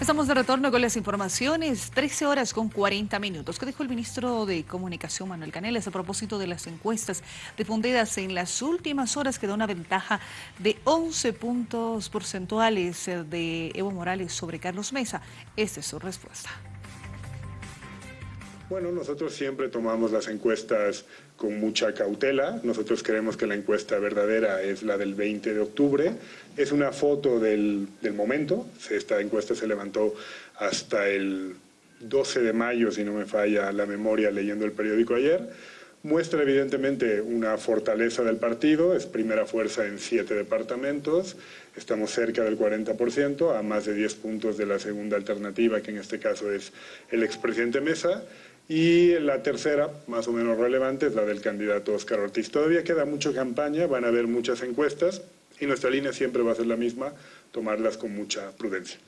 Estamos de retorno con las informaciones, 13 horas con 40 minutos. ¿Qué dijo el ministro de Comunicación, Manuel Canelas, a propósito de las encuestas difundidas en las últimas horas que da una ventaja de 11 puntos porcentuales de Evo Morales sobre Carlos Mesa? Esta es su respuesta. Bueno, nosotros siempre tomamos las encuestas con mucha cautela. Nosotros creemos que la encuesta verdadera es la del 20 de octubre. Es una foto del, momento. Esta encuesta se levantó hasta el 12 de mayo, si no me falla la memoria leyendo el periódico ayer. Muestra evidentemente una fortaleza del partido, es primera fuerza en siete departamentos, estamos cerca del 40%, a más de 10 puntos de la segunda alternativa, que en este caso es el expresidente Mesa, y la tercera, más o menos relevante, es la del candidato Oscar Ortiz. Todavía queda mucha campaña, van a haber muchas encuestas y nuestra línea siempre va a ser la misma, tomarlas con mucha prudencia.